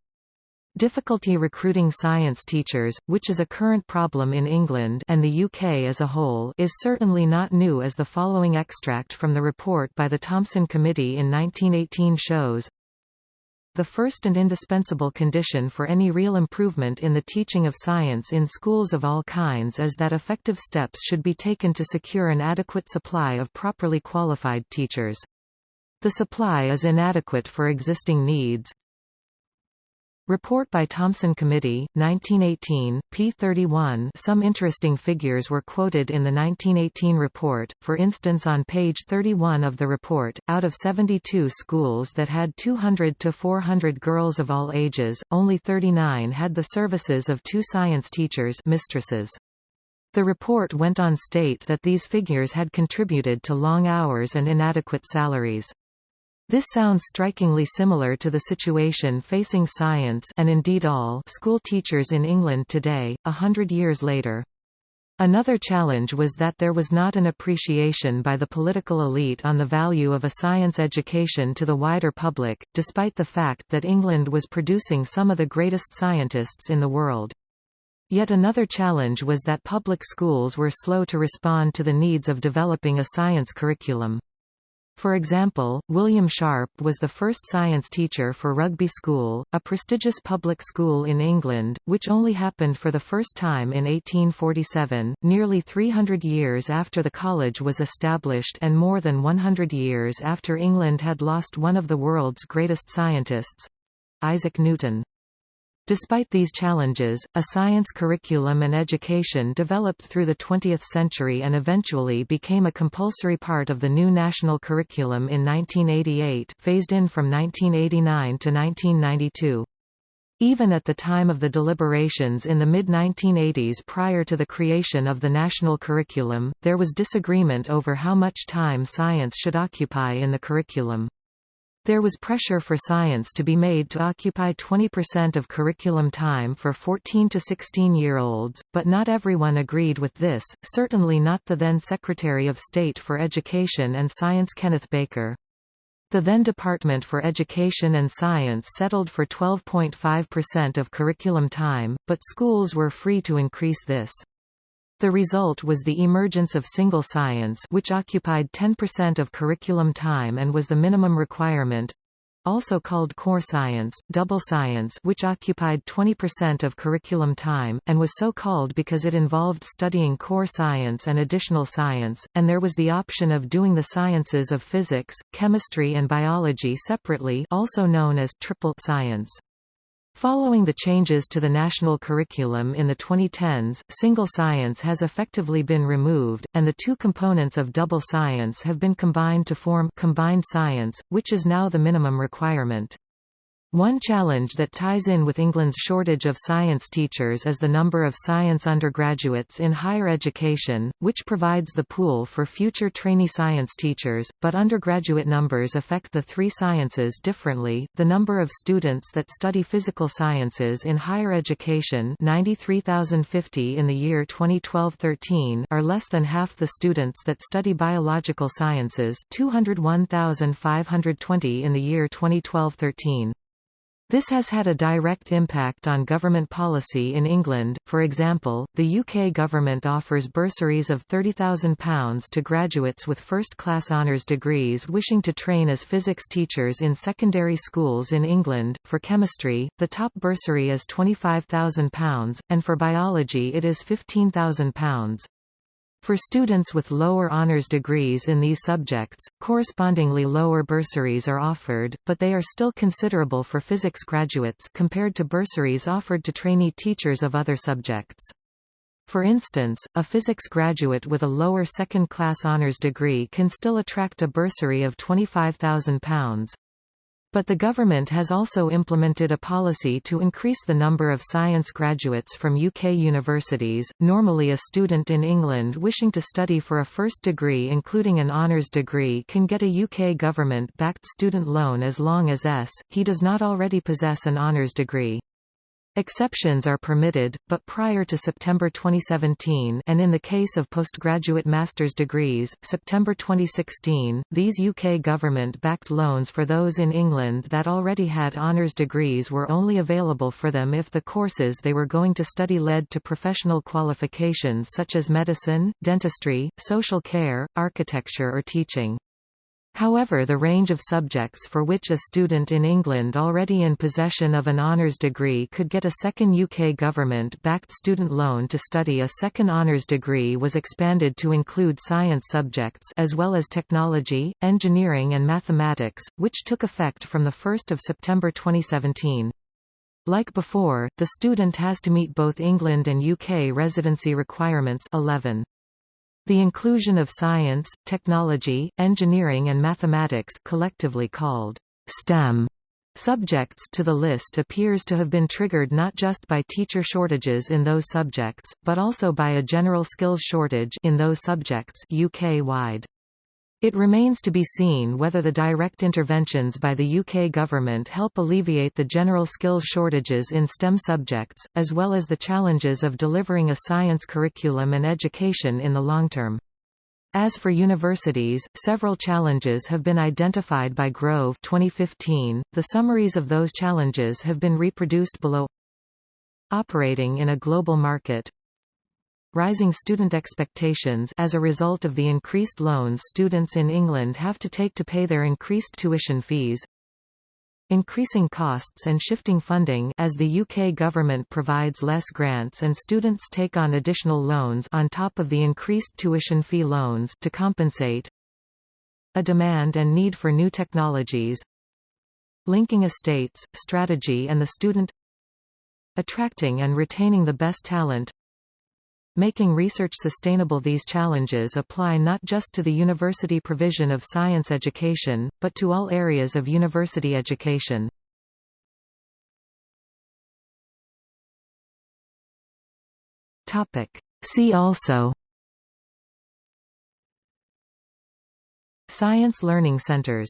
Difficulty recruiting science teachers, which is a current problem in England and the UK as a whole is certainly not new as the following extract from the report by the Thomson Committee in 1918 shows. The first and indispensable condition for any real improvement in the teaching of science in schools of all kinds is that effective steps should be taken to secure an adequate supply of properly qualified teachers. The supply is inadequate for existing needs. Report by Thomson Committee, 1918, p. 31 Some interesting figures were quoted in the 1918 report, for instance on page 31 of the report, out of 72 schools that had 200 to 400 girls of all ages, only 39 had the services of two science teachers mistresses. The report went on state that these figures had contributed to long hours and inadequate salaries. This sounds strikingly similar to the situation facing science and indeed all school teachers in England today, a hundred years later. Another challenge was that there was not an appreciation by the political elite on the value of a science education to the wider public, despite the fact that England was producing some of the greatest scientists in the world. Yet another challenge was that public schools were slow to respond to the needs of developing a science curriculum. For example, William Sharp was the first science teacher for Rugby School, a prestigious public school in England, which only happened for the first time in 1847, nearly 300 years after the college was established and more than 100 years after England had lost one of the world's greatest scientists—Isaac Newton. Despite these challenges, a science curriculum and education developed through the 20th century and eventually became a compulsory part of the new national curriculum in 1988 phased in from 1989 to 1992. Even at the time of the deliberations in the mid-1980s prior to the creation of the national curriculum, there was disagreement over how much time science should occupy in the curriculum. There was pressure for science to be made to occupy 20% of curriculum time for 14 to 16-year-olds, but not everyone agreed with this, certainly not the then Secretary of State for Education and Science Kenneth Baker. The then Department for Education and Science settled for 12.5% of curriculum time, but schools were free to increase this. The result was the emergence of single science which occupied 10% of curriculum time and was the minimum requirement, also called core science, double science which occupied 20% of curriculum time, and was so called because it involved studying core science and additional science, and there was the option of doing the sciences of physics, chemistry and biology separately also known as triple science. Following the changes to the national curriculum in the 2010s, single science has effectively been removed, and the two components of double science have been combined to form combined science, which is now the minimum requirement. One challenge that ties in with England's shortage of science teachers is the number of science undergraduates in higher education, which provides the pool for future trainee science teachers, but undergraduate numbers affect the three sciences differently. The number of students that study physical sciences in higher education 93,050 in the year 2012-13 are less than half the students that study biological sciences 201,520 in the year 2012-13. This has had a direct impact on government policy in England, for example, the UK government offers bursaries of £30,000 to graduates with first-class honours degrees wishing to train as physics teachers in secondary schools in England. For chemistry, the top bursary is £25,000, and for biology it is £15,000. For students with lower honors degrees in these subjects, correspondingly lower bursaries are offered, but they are still considerable for physics graduates compared to bursaries offered to trainee teachers of other subjects. For instance, a physics graduate with a lower second-class honors degree can still attract a bursary of £25,000. But the government has also implemented a policy to increase the number of science graduates from UK universities. Normally, a student in England wishing to study for a first degree, including an honours degree, can get a UK government backed student loan as long as S. he does not already possess an honours degree. Exceptions are permitted, but prior to September 2017 and in the case of postgraduate master's degrees, September 2016, these UK government-backed loans for those in England that already had honours degrees were only available for them if the courses they were going to study led to professional qualifications such as medicine, dentistry, social care, architecture or teaching. However the range of subjects for which a student in England already in possession of an honours degree could get a second UK government-backed student loan to study a second honours degree was expanded to include science subjects as well as technology, engineering and mathematics, which took effect from 1 September 2017. Like before, the student has to meet both England and UK residency requirements 11. The inclusion of science, technology, engineering and mathematics collectively called STEM subjects to the list appears to have been triggered not just by teacher shortages in those subjects, but also by a general skills shortage in those subjects UK-wide. It remains to be seen whether the direct interventions by the UK government help alleviate the general skills shortages in STEM subjects, as well as the challenges of delivering a science curriculum and education in the long term. As for universities, several challenges have been identified by Grove 2015. The summaries of those challenges have been reproduced below. Operating in a global market, rising student expectations as a result of the increased loans students in England have to take to pay their increased tuition fees, increasing costs and shifting funding as the UK government provides less grants and students take on additional loans on top of the increased tuition fee loans to compensate a demand and need for new technologies linking estates, strategy and the student attracting and retaining the best talent Making research sustainable These challenges apply not just to the university provision of science education, but to all areas of university education. See also Science learning centers